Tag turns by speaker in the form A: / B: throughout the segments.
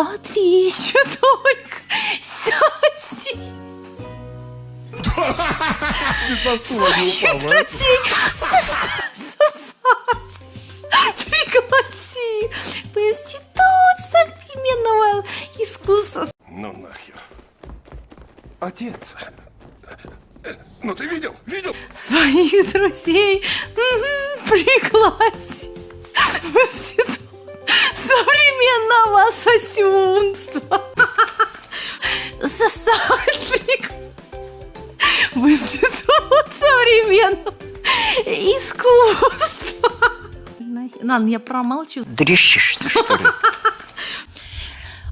A: Смотри, еще только сяси.
B: Ты со стула не упал, а?
A: Друзей сосать. Пригласи в институт современного искусства.
B: Ну нахер. Отец. Ну ты видел? Видел?
A: Своих друзей пригласи в институт современного сосюнства. Сосать пригласи в институт современного искусства. Ладно, я промолчу.
C: Дрищешься, что ли?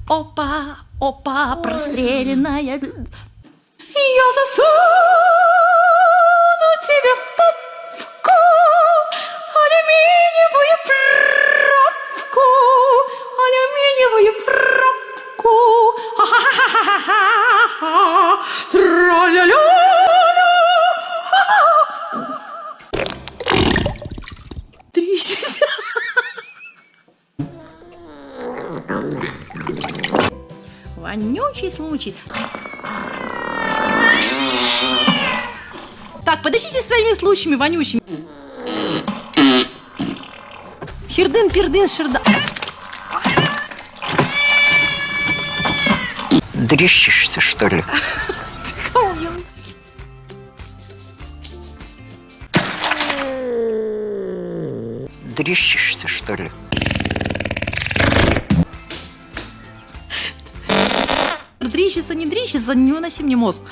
A: Опа, опа, простреленная. Я засуну Вонючий случай. Так, подождите своими случаями вонючими. Хердын, пердын, шерда.
C: Дрищешься, что ли?
A: Кого я-
C: Дрищешься, что ли?
A: Дрищится, не дрищится, не выноси мне мозг.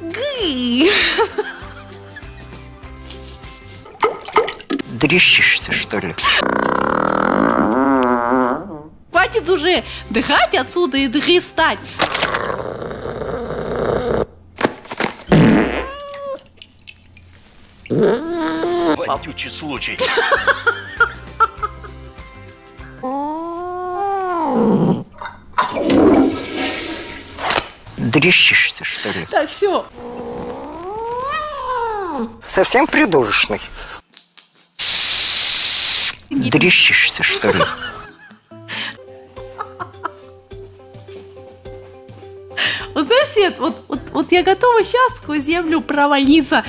A: Гы.
C: Дрищешься, что ли?
A: Хватит уже дыхать отсюда и дыхистать.
B: Вонючий случай.
C: Дрищешься, что ли?
A: Так, все.
C: Совсем придурочный. Дрищешься, что ли?
A: Вот знаешь, Свет, вот, вот, вот я готова сейчас сквозь землю провалиться.